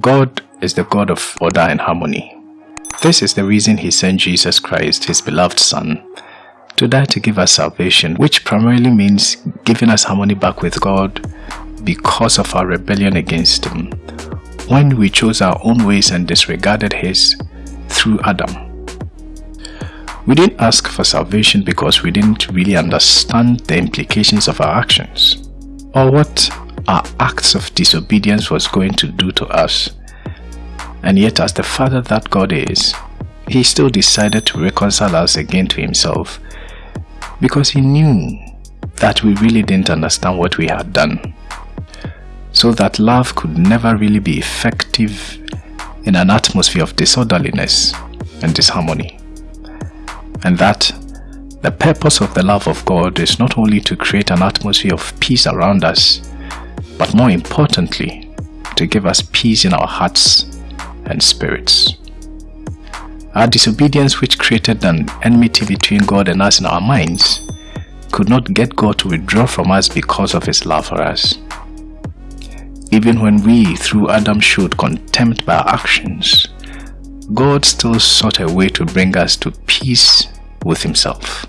God is the God of order and harmony. This is the reason he sent Jesus Christ, his beloved Son, to die to give us salvation, which primarily means giving us harmony back with God because of our rebellion against him when we chose our own ways and disregarded his through Adam. We didn't ask for salvation because we didn't really understand the implications of our actions or what our acts of disobedience was going to do to us. And yet as the Father that God is, He still decided to reconcile us again to Himself because He knew that we really didn't understand what we had done. So that love could never really be effective in an atmosphere of disorderliness and disharmony and that the purpose of the love of God is not only to create an atmosphere of peace around us, but more importantly, to give us peace in our hearts and spirits. Our disobedience which created an enmity between God and us in our minds could not get God to withdraw from us because of his love for us. Even when we, through Adam, showed contempt by our actions, God still sought a way to bring us to peace with himself.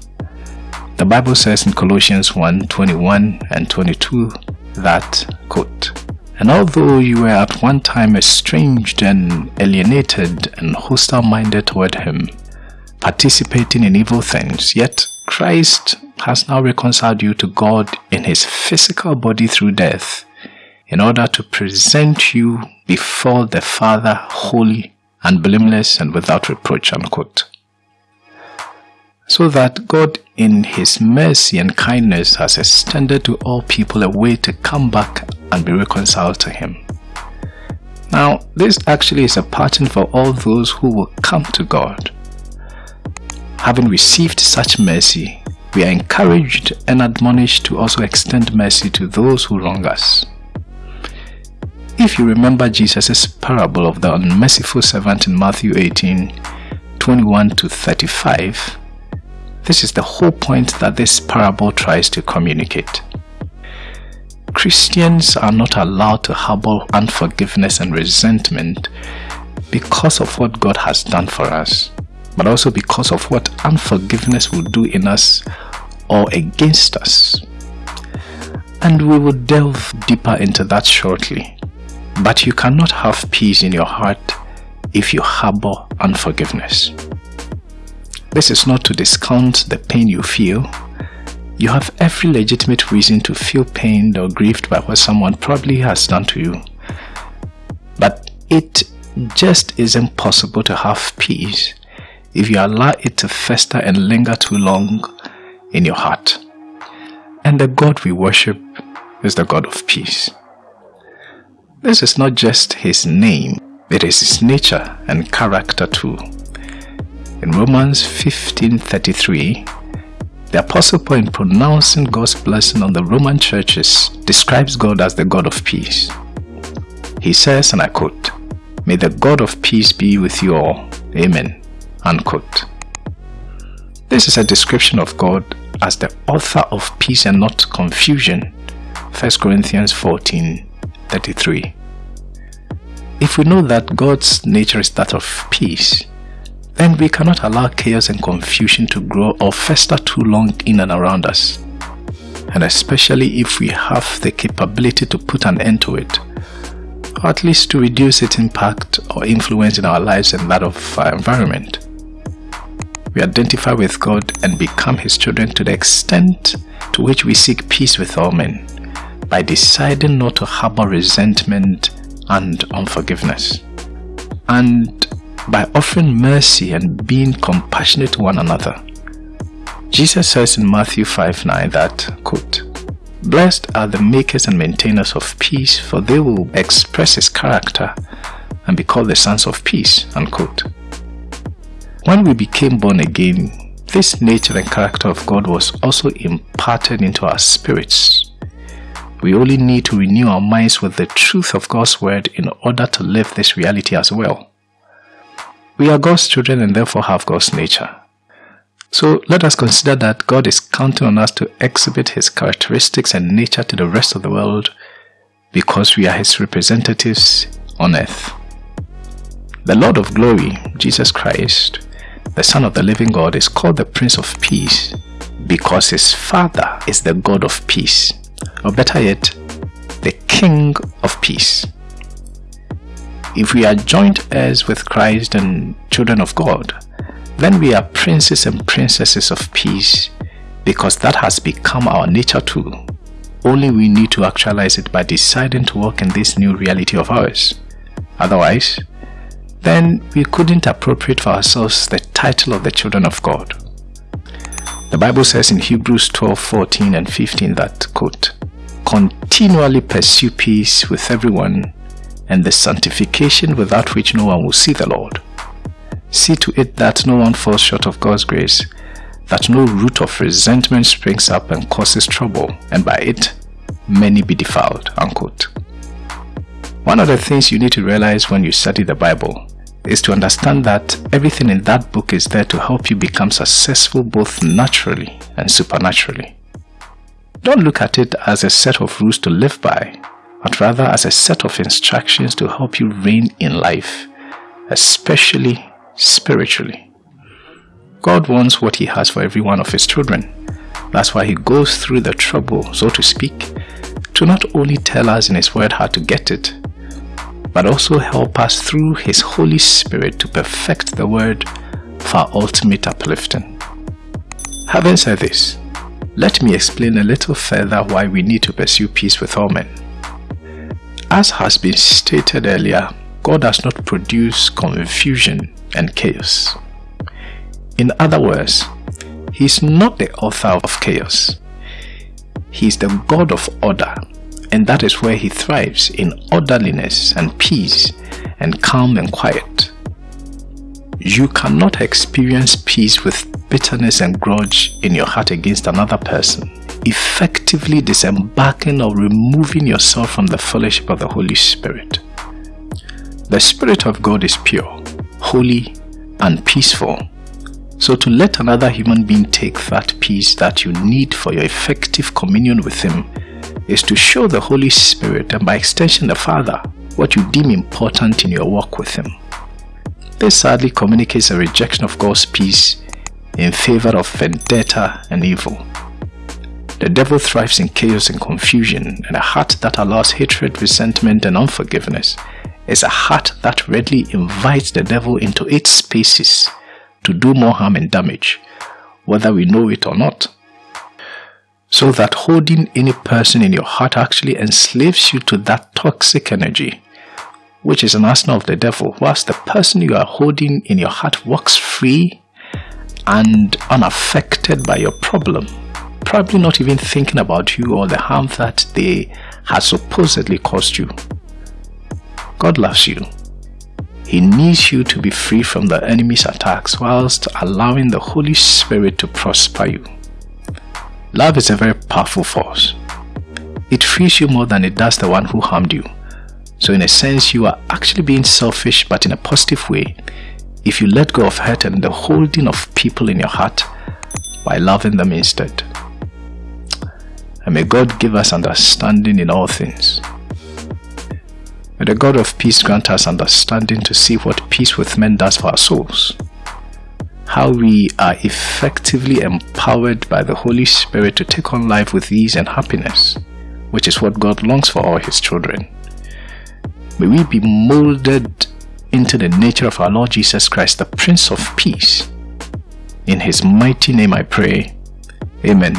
The Bible says in Colossians 1 21 and 22 that, quote, And although you were at one time estranged and alienated and hostile minded toward him, participating in evil things, yet Christ has now reconciled you to God in his physical body through death, in order to present you before the Father holy and blameless and without reproach. Unquote so that God in his mercy and kindness has extended to all people a way to come back and be reconciled to him. Now, this actually is a pattern for all those who will come to God. Having received such mercy, we are encouraged and admonished to also extend mercy to those who wrong us. If you remember Jesus' parable of the unmerciful servant in Matthew 18, 21 to 35, this is the whole point that this parable tries to communicate. Christians are not allowed to harbor unforgiveness and resentment because of what God has done for us, but also because of what unforgiveness will do in us or against us. And we will delve deeper into that shortly. But you cannot have peace in your heart if you harbor unforgiveness. This is not to discount the pain you feel. You have every legitimate reason to feel pained or grieved by what someone probably has done to you. But it just isn't possible to have peace if you allow it to fester and linger too long in your heart. And the God we worship is the God of peace. This is not just his name, it is his nature and character too. In Romans 15.33, the Apostle Paul in pronouncing God's blessing on the Roman churches describes God as the God of peace. He says, and I quote, May the God of peace be with you all. Amen. Unquote. This is a description of God as the author of peace and not confusion. 1 Corinthians 14 33. If we know that God's nature is that of peace, then we cannot allow chaos and confusion to grow or fester too long in and around us. And especially if we have the capability to put an end to it, or at least to reduce its impact or influence in our lives and that of our environment. We identify with God and become His children to the extent to which we seek peace with all men by deciding not to harbor resentment and unforgiveness. And by offering mercy and being compassionate to one another. Jesus says in Matthew 5 9 that, quote, Blessed are the makers and maintainers of peace, for they will express his character and be called the sons of peace. Unquote. When we became born again, this nature and character of God was also imparted into our spirits. We only need to renew our minds with the truth of God's word in order to live this reality as well. We are God's children and therefore have God's nature. So let us consider that God is counting on us to exhibit His characteristics and nature to the rest of the world because we are His representatives on earth. The Lord of glory, Jesus Christ, the Son of the living God, is called the Prince of Peace because his Father is the God of peace, or better yet, the King of peace. If we are joint heirs with Christ and children of God, then we are princes and princesses of peace because that has become our nature too. Only we need to actualize it by deciding to walk in this new reality of ours. Otherwise, then we couldn't appropriate for ourselves the title of the children of God. The Bible says in Hebrews 12, 14 and 15 that, quote, Continually pursue peace with everyone and the sanctification without which no one will see the Lord. See to it that no one falls short of God's grace, that no root of resentment springs up and causes trouble, and by it many be defiled. Unquote. One of the things you need to realize when you study the Bible is to understand that everything in that book is there to help you become successful both naturally and supernaturally. Don't look at it as a set of rules to live by, but rather as a set of instructions to help you reign in life, especially spiritually. God wants what He has for every one of His children. That's why He goes through the trouble, so to speak, to not only tell us in His Word how to get it, but also help us through His Holy Spirit to perfect the Word for our ultimate uplifting. Having said this, let me explain a little further why we need to pursue peace with all men. As has been stated earlier, God does not produce confusion and chaos. In other words, He is not the author of chaos. He is the God of order, and that is where He thrives in orderliness and peace and calm and quiet. You cannot experience peace with bitterness and grudge in your heart against another person effectively disembarking or removing yourself from the fellowship of the Holy Spirit. The Spirit of God is pure, holy, and peaceful. So to let another human being take that peace that you need for your effective communion with Him is to show the Holy Spirit and by extension the Father what you deem important in your walk with Him. This sadly communicates a rejection of God's peace in favor of vendetta and evil. The devil thrives in chaos and confusion, and a heart that allows hatred, resentment, and unforgiveness is a heart that readily invites the devil into its spaces to do more harm and damage, whether we know it or not. So that holding any person in your heart actually enslaves you to that toxic energy, which is an arsenal of the devil, whilst the person you are holding in your heart walks free and unaffected by your problem probably not even thinking about you or the harm that they had supposedly caused you. God loves you. He needs you to be free from the enemy's attacks whilst allowing the Holy Spirit to prosper you. Love is a very powerful force. It frees you more than it does the one who harmed you. So in a sense, you are actually being selfish but in a positive way if you let go of hurt and the holding of people in your heart by loving them instead. And may God give us understanding in all things. May the God of peace grant us understanding to see what peace with men does for our souls. How we are effectively empowered by the Holy Spirit to take on life with ease and happiness, which is what God longs for all His children. May we be molded into the nature of our Lord Jesus Christ, the Prince of Peace. In His mighty name I pray. Amen.